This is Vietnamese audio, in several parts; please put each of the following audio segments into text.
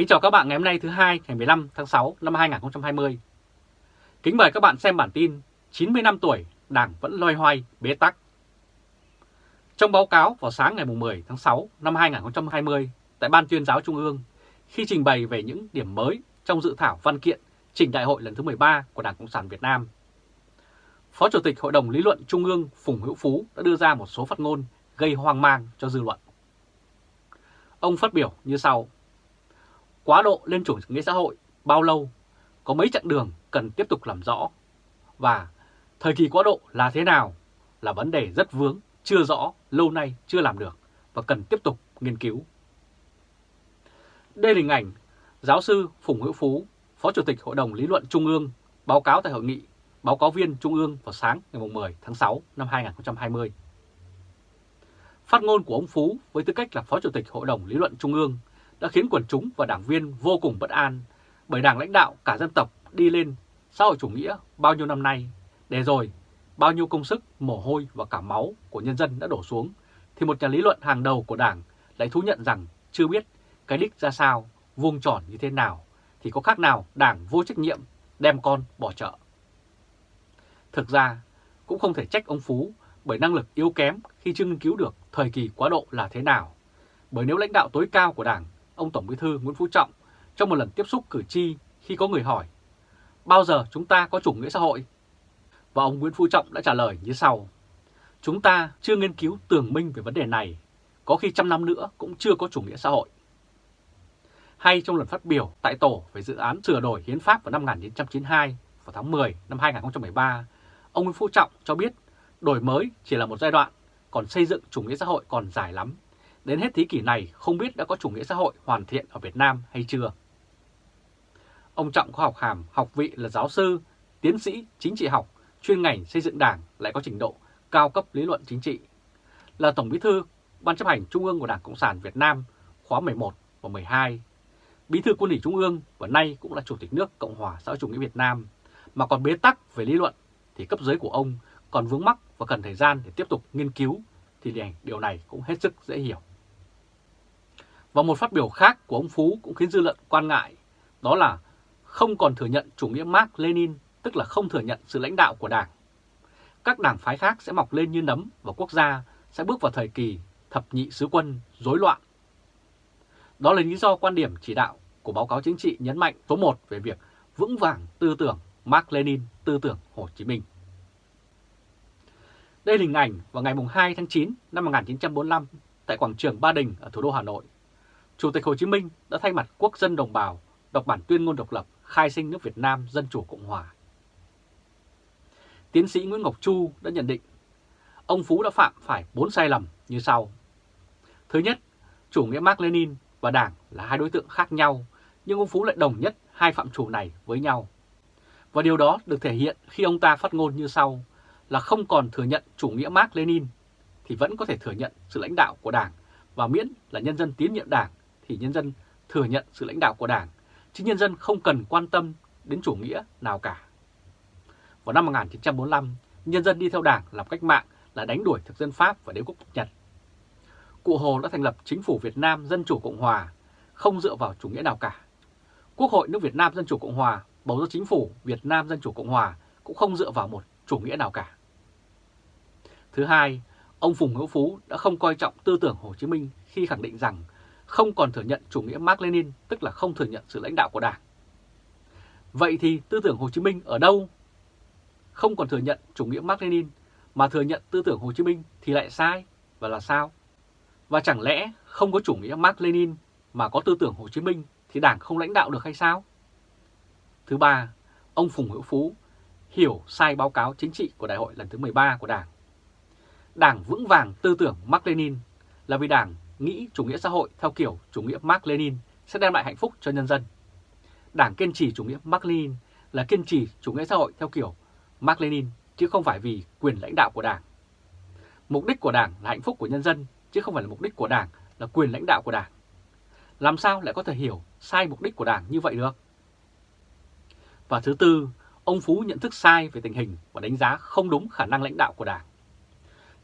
Kính chào các bạn ngày hôm nay thứ hai ngày 15 tháng 6 năm 2020. Kính mời các bạn xem bản tin 90 năm tuổi Đảng vẫn loay hoay bế tắc. Trong báo cáo vào sáng ngày 10 tháng 6 năm 2020 tại Ban tuyên giáo Trung ương, khi trình bày về những điểm mới trong dự thảo văn kiện trình đại hội lần thứ 13 của Đảng Cộng sản Việt Nam, Phó Chủ tịch Hội đồng Lý luận Trung ương Phùng Hữu Phú đã đưa ra một số phát ngôn gây hoang mang cho dư luận. Ông phát biểu như sau. Quá độ lên chủ nghĩa xã hội bao lâu, có mấy chặng đường cần tiếp tục làm rõ. Và thời kỳ quá độ là thế nào là vấn đề rất vướng, chưa rõ, lâu nay chưa làm được và cần tiếp tục nghiên cứu. Đây là hình ảnh giáo sư Phùng Hữu Phú, Phó Chủ tịch Hội đồng Lý luận Trung ương báo cáo tại hội nghị báo cáo viên Trung ương vào sáng ngày 10 tháng 6 năm 2020. Phát ngôn của ông Phú với tư cách là Phó Chủ tịch Hội đồng Lý luận Trung ương đã khiến quần chúng và đảng viên vô cùng bất an bởi đảng lãnh đạo cả dân tộc đi lên xã hội chủ nghĩa bao nhiêu năm nay, để rồi bao nhiêu công sức, mồ hôi và cả máu của nhân dân đã đổ xuống, thì một nhà lý luận hàng đầu của đảng lại thú nhận rằng chưa biết cái đích ra sao, vuông tròn như thế nào, thì có khác nào đảng vô trách nhiệm đem con bỏ chợ. Thực ra, cũng không thể trách ông Phú bởi năng lực yếu kém khi chưa nghiên cứu được thời kỳ quá độ là thế nào. Bởi nếu lãnh đạo tối cao của Đảng, ông Tổng Bí thư Nguyễn Phú Trọng, trong một lần tiếp xúc cử tri khi có người hỏi bao giờ chúng ta có chủ nghĩa xã hội? Và ông Nguyễn Phú Trọng đã trả lời như sau. Chúng ta chưa nghiên cứu tường minh về vấn đề này, có khi trăm năm nữa cũng chưa có chủ nghĩa xã hội. Hay trong lần phát biểu tại tổ về dự án sửa đổi hiến pháp vào năm 1992 vào tháng 10 năm 2013, ông Nguyễn Phú Trọng cho biết đổi mới chỉ là một giai đoạn, còn xây dựng chủ nghĩa xã hội còn dài lắm. Đến hết thế kỷ này không biết đã có chủ nghĩa xã hội hoàn thiện ở Việt Nam hay chưa. Ông Trọng có học hàm, học vị là giáo sư, tiến sĩ chính trị học, chuyên ngành xây dựng đảng lại có trình độ cao cấp lý luận chính trị. Là Tổng bí thư Ban chấp hành Trung ương của Đảng Cộng sản Việt Nam khóa 11 và 12, bí thư quân ủy Trung ương và nay cũng là Chủ tịch nước Cộng hòa xã hội chủ nghĩa Việt Nam, mà còn bế tắc về lý luận thì cấp dưới của ông còn vướng mắc và cần thời gian để tiếp tục nghiên cứu thì điều này cũng hết sức dễ hiểu. Và một phát biểu khác của ông Phú cũng khiến dư luận quan ngại, đó là không còn thừa nhận chủ nghĩa Mark Lenin, tức là không thừa nhận sự lãnh đạo của Đảng. Các đảng phái khác sẽ mọc lên như nấm và quốc gia sẽ bước vào thời kỳ thập nhị sứ quân rối loạn. Đó là lý do quan điểm chỉ đạo của báo cáo chính trị nhấn mạnh số 1 về việc vững vàng tư tưởng Mark Lenin, tư tưởng Hồ Chí Minh. Đây là hình ảnh vào ngày 2 tháng 9 năm 1945 tại quảng trường Ba Đình ở thủ đô Hà Nội. Chủ tịch Hồ Chí Minh đã thay mặt quốc dân đồng bào đọc bản tuyên ngôn độc lập khai sinh nước Việt Nam Dân Chủ Cộng Hòa. Tiến sĩ Nguyễn Ngọc Chu đã nhận định ông Phú đã phạm phải 4 sai lầm như sau. Thứ nhất, chủ nghĩa Mark Lenin và Đảng là hai đối tượng khác nhau, nhưng ông Phú lại đồng nhất hai phạm chủ này với nhau. Và điều đó được thể hiện khi ông ta phát ngôn như sau là không còn thừa nhận chủ nghĩa Mark Lenin thì vẫn có thể thừa nhận sự lãnh đạo của Đảng và miễn là nhân dân tín nhiệm Đảng thì nhân dân thừa nhận sự lãnh đạo của Đảng, chứ nhân dân không cần quan tâm đến chủ nghĩa nào cả. Vào năm 1945, nhân dân đi theo Đảng làm cách mạng là đánh đuổi thực dân Pháp và đế quốc Nhật. Cụ Hồ đã thành lập chính phủ Việt Nam Dân Chủ Cộng Hòa, không dựa vào chủ nghĩa nào cả. Quốc hội nước Việt Nam Dân Chủ Cộng Hòa bầu ra chính phủ Việt Nam Dân Chủ Cộng Hòa cũng không dựa vào một chủ nghĩa nào cả. Thứ hai, ông Phùng Hữu Phú đã không coi trọng tư tưởng Hồ Chí Minh khi khẳng định rằng không còn thừa nhận chủ nghĩa Mark Lenin, tức là không thừa nhận sự lãnh đạo của Đảng. Vậy thì tư tưởng Hồ Chí Minh ở đâu? Không còn thừa nhận chủ nghĩa Mark Lenin mà thừa nhận tư tưởng Hồ Chí Minh thì lại sai và là sao? Và chẳng lẽ không có chủ nghĩa Mark Lenin mà có tư tưởng Hồ Chí Minh thì Đảng không lãnh đạo được hay sao? Thứ ba, ông Phùng Hữu Phú hiểu sai báo cáo chính trị của đại hội lần thứ 13 của Đảng. Đảng vững vàng tư tưởng Mark Lenin là vì Đảng nghĩ chủ nghĩa xã hội theo kiểu chủ nghĩa Mark Lenin sẽ đem lại hạnh phúc cho nhân dân. Đảng kiên trì chủ nghĩa Mark Lenin là kiên trì chủ nghĩa xã hội theo kiểu Mark Lenin chứ không phải vì quyền lãnh đạo của Đảng. Mục đích của Đảng là hạnh phúc của nhân dân chứ không phải là mục đích của Đảng là quyền lãnh đạo của Đảng. Làm sao lại có thể hiểu sai mục đích của Đảng như vậy được? Và thứ tư, ông Phú nhận thức sai về tình hình và đánh giá không đúng khả năng lãnh đạo của Đảng.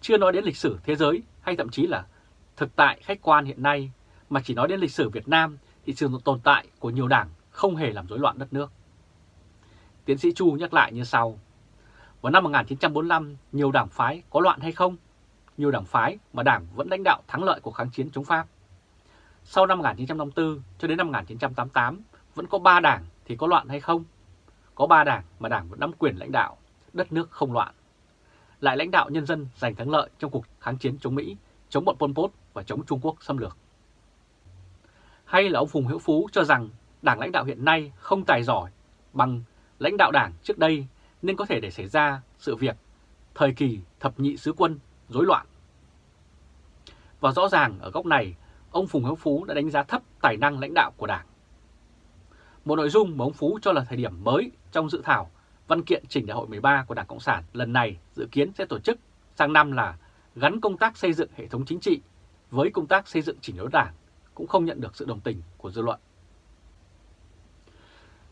Chưa nói đến lịch sử thế giới hay thậm chí là thực tại khách quan hiện nay, mà chỉ nói đến lịch sử Việt Nam thì sự tồn tại của nhiều đảng không hề làm rối loạn đất nước. Tiến sĩ Chu nhắc lại như sau. Vào năm 1945, nhiều đảng phái có loạn hay không? Nhiều đảng phái mà đảng vẫn lãnh đạo thắng lợi của kháng chiến chống Pháp. Sau năm 1954 cho đến năm 1988, vẫn có 3 đảng thì có loạn hay không? Có 3 đảng mà đảng vẫn nắm quyền lãnh đạo, đất nước không loạn. Lại lãnh đạo nhân dân giành thắng lợi trong cuộc kháng chiến chống Mỹ, chống bọn Pol Pot và chống Trung Quốc xâm lược. Hay là ông Phùng Hữu Phú cho rằng đảng lãnh đạo hiện nay không tài giỏi bằng lãnh đạo đảng trước đây nên có thể để xảy ra sự việc thời kỳ thập nhị sứ quân rối loạn. Và rõ ràng ở góc này, ông Phùng Hữu Phú đã đánh giá thấp tài năng lãnh đạo của đảng. Một nội dung mà ông Phú cho là thời điểm mới trong dự thảo văn kiện trình đại hội 13 của Đảng Cộng sản lần này dự kiến sẽ tổ chức sang năm là gắn công tác xây dựng hệ thống chính trị với công tác xây dựng chỉnh đốn đảng cũng không nhận được sự đồng tình của dư luận.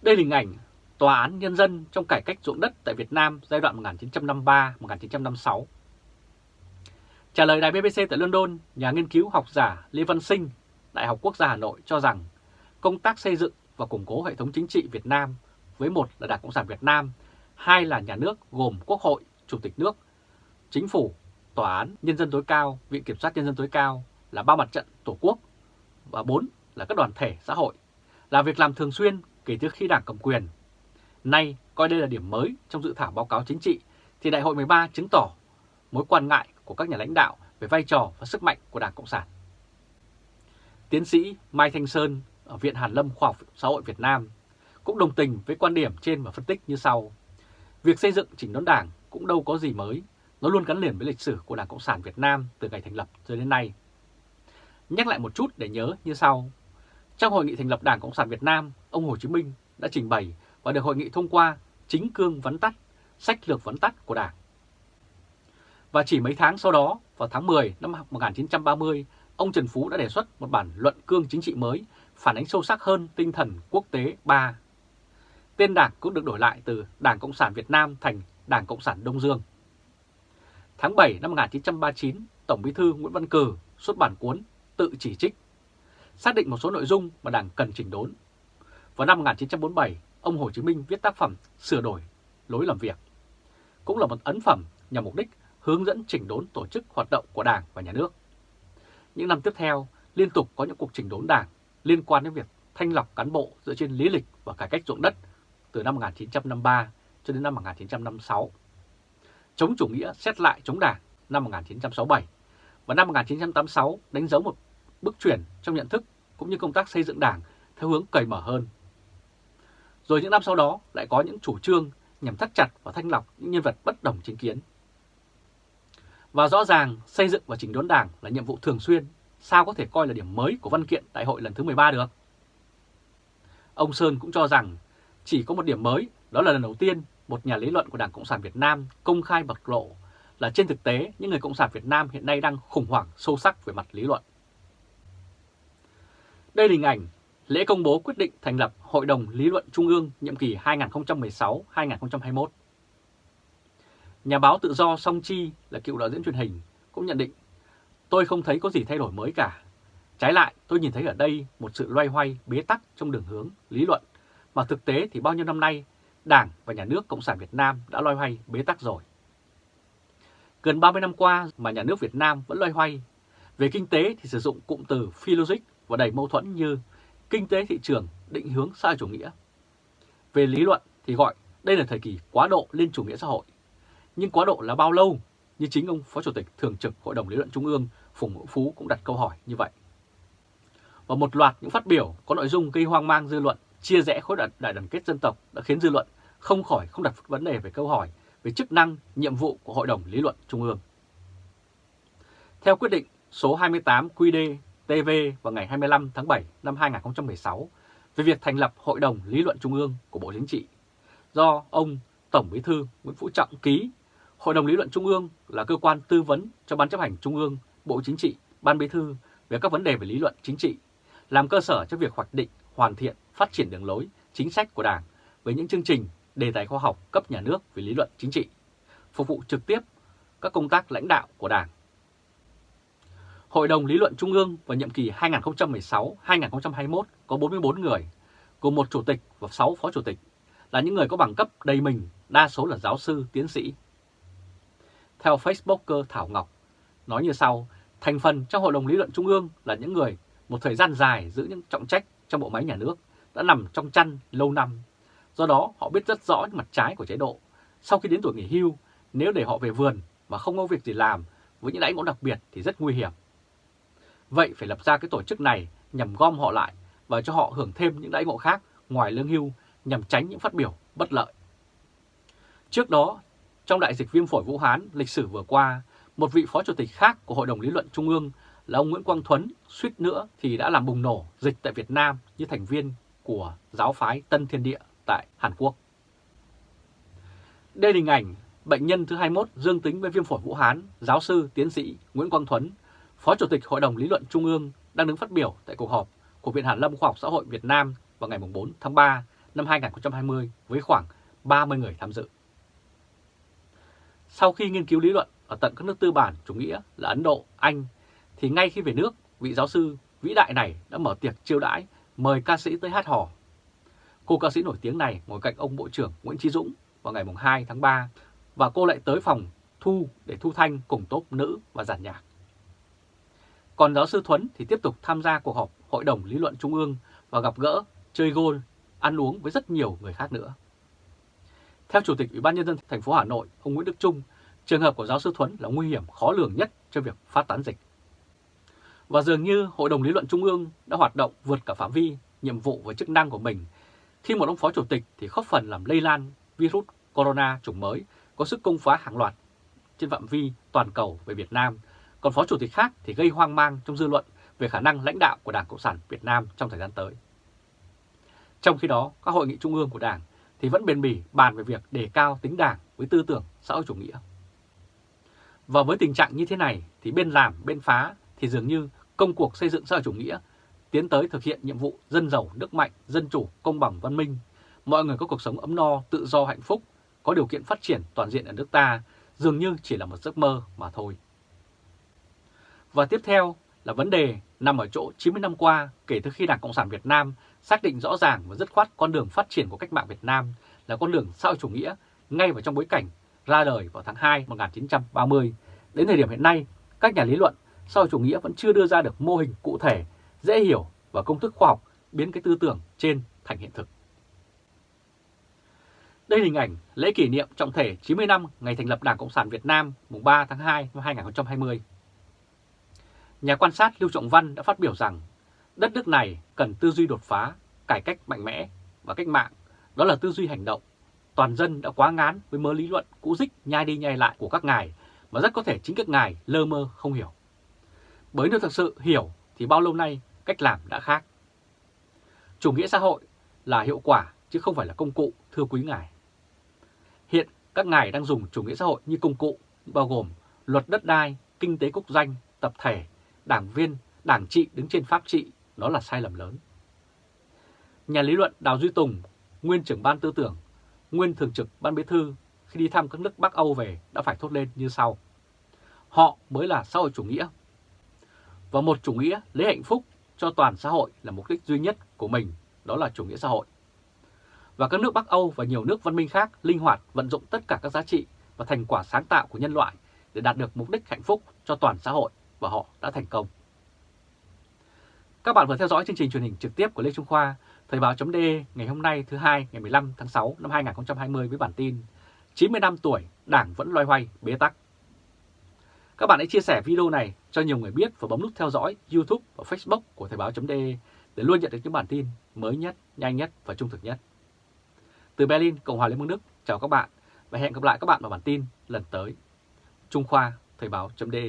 Đây là hình ảnh Tòa án Nhân dân trong cải cách ruộng đất tại Việt Nam giai đoạn 1953-1956. Trả lời đài BBC tại London, nhà nghiên cứu học giả Lê Văn Sinh, Đại học Quốc gia Hà Nội cho rằng công tác xây dựng và củng cố hệ thống chính trị Việt Nam với một là Đảng Cộng sản Việt Nam, hai là nhà nước gồm Quốc hội, Chủ tịch nước, Chính phủ, Tòa án Nhân dân tối cao, Viện Kiểm sát Nhân dân tối cao là ba mặt trận Tổ quốc và bốn là các đoàn thể xã hội, là việc làm thường xuyên kể từ khi Đảng cầm quyền. Nay coi đây là điểm mới trong dự thảo báo cáo chính trị thì Đại hội 13 chứng tỏ mối quan ngại của các nhà lãnh đạo về vai trò và sức mạnh của Đảng Cộng sản. Tiến sĩ Mai Thanh Sơn ở Viện Hàn Lâm Khoa học Xã hội Việt Nam cũng đồng tình với quan điểm trên và phân tích như sau. Việc xây dựng chỉnh đốn đảng cũng đâu có gì mới, nó luôn gắn liền với lịch sử của Đảng Cộng sản Việt Nam từ ngày thành lập cho đến nay. Nhắc lại một chút để nhớ như sau. Trong hội nghị thành lập Đảng Cộng sản Việt Nam, ông Hồ Chí Minh đã trình bày và được hội nghị thông qua chính cương vấn tắt, sách lược vấn tắt của Đảng. Và chỉ mấy tháng sau đó, vào tháng 10 năm 1930, ông Trần Phú đã đề xuất một bản luận cương chính trị mới phản ánh sâu sắc hơn tinh thần quốc tế 3. Tên đảng cũng được đổi lại từ Đảng Cộng sản Việt Nam thành Đảng Cộng sản Đông Dương. Tháng 7 năm 1939, Tổng bí thư Nguyễn Văn Cử xuất bản cuốn Tự chỉ trích, xác định một số nội dung mà Đảng cần chỉnh đốn. Vào năm 1947, ông Hồ Chí Minh viết tác phẩm Sửa đổi lối làm việc. Cũng là một ấn phẩm nhằm mục đích hướng dẫn chỉnh đốn tổ chức hoạt động của Đảng và Nhà nước. Những năm tiếp theo, liên tục có những cuộc chỉnh đốn Đảng liên quan đến việc thanh lọc cán bộ dựa trên lý lịch và cải cách ruộng đất từ năm 1953 cho đến năm 1956. Chống chủ nghĩa xét lại chống đảng năm 1967 và năm 1986 đánh dấu một bước chuyển trong nhận thức cũng như công tác xây dựng đảng theo hướng cởi mở hơn. Rồi những năm sau đó lại có những chủ trương nhằm thắt chặt và thanh lọc những nhân vật bất đồng chính kiến. Và rõ ràng xây dựng và chỉnh đốn đảng là nhiệm vụ thường xuyên sao có thể coi là điểm mới của văn kiện đại hội lần thứ 13 được? Ông Sơn cũng cho rằng chỉ có một điểm mới, đó là lần đầu tiên một nhà lý luận của Đảng Cộng sản Việt Nam công khai bộc lộ là trên thực tế những người Cộng sản Việt Nam hiện nay đang khủng hoảng sâu sắc về mặt lý luận. Đây là hình ảnh lễ công bố quyết định thành lập Hội đồng Lý luận Trung ương nhiệm kỳ 2016-2021. Nhà báo tự do Song Chi là cựu đạo diễn truyền hình cũng nhận định Tôi không thấy có gì thay đổi mới cả. Trái lại, tôi nhìn thấy ở đây một sự loay hoay bế tắc trong đường hướng lý luận, mà thực tế thì bao nhiêu năm nay, Đảng và Nhà nước Cộng sản Việt Nam đã loay hoay bế tắc rồi. Gần 30 năm qua mà nhà nước Việt Nam vẫn loay hoay. Về kinh tế thì sử dụng cụm từ phi logic và đầy mâu thuẫn như kinh tế thị trường định hướng xã chủ nghĩa. Về lý luận thì gọi đây là thời kỳ quá độ lên chủ nghĩa xã hội. Nhưng quá độ là bao lâu? Như chính ông Phó Chủ tịch Thường trực Hội đồng Lý luận Trung ương Phùng Hữu Phú cũng đặt câu hỏi như vậy. Và một loạt những phát biểu có nội dung gây hoang mang dư luận, chia rẽ khối đại đoàn kết dân tộc đã khiến dư luận không khỏi không đặt vấn đề về câu hỏi về chức năng, nhiệm vụ của Hội đồng Lý luận Trung ương. Theo quyết định số 28 QD TV vào ngày 25 tháng 7 năm 2016 về việc thành lập Hội đồng Lý luận Trung ương của Bộ Chính trị, do ông Tổng Bí thư Nguyễn Phú Trọng ký, Hội đồng Lý luận Trung ương là cơ quan tư vấn cho Ban chấp hành Trung ương Bộ Chính trị, Ban Bí thư về các vấn đề về lý luận chính trị, làm cơ sở cho việc hoạch định, hoàn thiện, phát triển đường lối, chính sách của Đảng với những chương trình, đề tài khoa học cấp nhà nước về lý luận chính trị, phục vụ trực tiếp các công tác lãnh đạo của Đảng. Hội đồng Lý luận Trung ương vào nhiệm kỳ 2016-2021 có 44 người, gồm một chủ tịch và 6 phó chủ tịch, là những người có bằng cấp đầy mình, đa số là giáo sư, tiến sĩ. Theo Facebooker Thảo Ngọc, nói như sau, thành phần trong Hội đồng Lý luận Trung ương là những người một thời gian dài giữ những trọng trách trong bộ máy nhà nước, đã nằm trong chăn lâu năm. Do đó, họ biết rất rõ những mặt trái của chế độ. Sau khi đến tuổi nghỉ hưu, nếu để họ về vườn mà không có việc gì làm với những đãi ngộ đặc biệt thì rất nguy hiểm. Vậy phải lập ra cái tổ chức này nhằm gom họ lại và cho họ hưởng thêm những đãi ngộ khác ngoài lương hưu nhằm tránh những phát biểu bất lợi. Trước đó, trong đại dịch viêm phổi Vũ Hán lịch sử vừa qua, một vị phó chủ tịch khác của Hội đồng Lý luận Trung ương là ông Nguyễn Quang Thuấn suýt nữa thì đã làm bùng nổ dịch tại Việt Nam như thành viên của giáo phái Tân Thiên Địa tại Hàn Quốc. Đây là hình ảnh bệnh nhân thứ 21 dương tính với viêm phổi Vũ Hán, giáo sư tiến sĩ Nguyễn Quang Thuấn, Phó Chủ tịch Hội đồng Lý luận Trung ương đang đứng phát biểu tại cuộc họp của Viện Hàn Lâm Khoa học Xã hội Việt Nam vào ngày 4 tháng 3 năm 2020 với khoảng 30 người tham dự. Sau khi nghiên cứu lý luận ở tận các nước tư bản chủ nghĩa là Ấn Độ, Anh, thì ngay khi về nước, vị giáo sư vĩ đại này đã mở tiệc chiêu đãi mời ca sĩ tới hát hò. Cô ca sĩ nổi tiếng này ngồi cạnh ông Bộ trưởng Nguyễn Trí Dũng vào ngày 2 tháng 3 và cô lại tới phòng thu để thu thanh cùng tốp nữ và giàn nhạc. Còn giáo sư Thuấn thì tiếp tục tham gia cuộc họp Hội đồng Lý luận Trung ương và gặp gỡ, chơi gôn, ăn uống với rất nhiều người khác nữa. Theo Chủ tịch Ủy ban Nhân dân thành phố Hà Nội, ông Nguyễn Đức Trung, trường hợp của giáo sư Thuấn là nguy hiểm khó lường nhất cho việc phát tán dịch. Và dường như Hội đồng Lý luận Trung ương đã hoạt động vượt cả phạm vi, nhiệm vụ và chức năng của mình khi một ông phó chủ tịch thì góp phần làm lây lan virus corona chủng mới có sức công phá hàng loạt trên phạm vi toàn cầu về Việt Nam, còn phó chủ tịch khác thì gây hoang mang trong dư luận về khả năng lãnh đạo của Đảng Cộng sản Việt Nam trong thời gian tới. Trong khi đó, các hội nghị trung ương của Đảng thì vẫn bền bỉ bàn về việc đề cao tính đảng với tư tưởng xã hội chủ nghĩa. Và với tình trạng như thế này thì bên làm bên phá thì dường như công cuộc xây dựng xã hội chủ nghĩa tiến tới thực hiện nhiệm vụ dân giàu, nước mạnh, dân chủ, công bằng, văn minh, mọi người có cuộc sống ấm no, tự do, hạnh phúc, có điều kiện phát triển toàn diện ở nước ta dường như chỉ là một giấc mơ mà thôi. Và tiếp theo là vấn đề nằm ở chỗ 90 năm qua kể từ khi Đảng Cộng sản Việt Nam xác định rõ ràng và dứt khoát con đường phát triển của cách mạng Việt Nam là con đường xã hội chủ nghĩa ngay vào trong bối cảnh ra đời vào tháng 2 1930. Đến thời điểm hiện nay, các nhà lý luận sau chủ nghĩa vẫn chưa đưa ra được mô hình cụ thể, dễ hiểu và công thức khoa học biến cái tư tưởng trên thành hiện thực. Đây là hình ảnh lễ kỷ niệm trọng thể 90 năm ngày thành lập Đảng Cộng sản Việt Nam mùng 3 tháng 2 năm 2020. Nhà quan sát Lưu Trọng Văn đã phát biểu rằng đất nước này cần tư duy đột phá, cải cách mạnh mẽ và cách mạng, đó là tư duy hành động. Toàn dân đã quá ngán với mớ lý luận cũ dích nhai đi nhai lại của các ngài mà rất có thể chính các ngài lơ mơ không hiểu. Bởi nếu thật sự hiểu thì bao lâu nay cách làm đã khác. Chủ nghĩa xã hội là hiệu quả chứ không phải là công cụ, thưa quý ngài. Hiện các ngài đang dùng chủ nghĩa xã hội như công cụ, bao gồm luật đất đai, kinh tế quốc doanh, tập thể, đảng viên, đảng trị đứng trên pháp trị, đó là sai lầm lớn. Nhà lý luận Đào Duy Tùng, nguyên trưởng ban tư tưởng, nguyên thường trực ban bí thư khi đi thăm các nước Bắc Âu về đã phải thốt lên như sau. Họ mới là xã hội chủ nghĩa. Và một chủ nghĩa lấy hạnh phúc cho toàn xã hội là mục đích duy nhất của mình, đó là chủ nghĩa xã hội và các nước Bắc Âu và nhiều nước văn minh khác linh hoạt vận dụng tất cả các giá trị và thành quả sáng tạo của nhân loại để đạt được mục đích hạnh phúc cho toàn xã hội và họ đã thành công. Các bạn vừa theo dõi chương trình truyền hình trực tiếp của Lê Trung Khoa, Thời báo.de ngày hôm nay thứ hai ngày 15 tháng 6 năm 2020 với bản tin 90 năm tuổi, Đảng vẫn loay hoay bế tắc. Các bạn hãy chia sẻ video này cho nhiều người biết và bấm nút theo dõi YouTube và Facebook của Thời báo.de để luôn nhận được những bản tin mới nhất, nhanh nhất và trung thực nhất. Từ Berlin, Cộng hòa Liên bang Đức, chào các bạn và hẹn gặp lại các bạn vào bản tin lần tới. Trung Khoa, Thời báo.de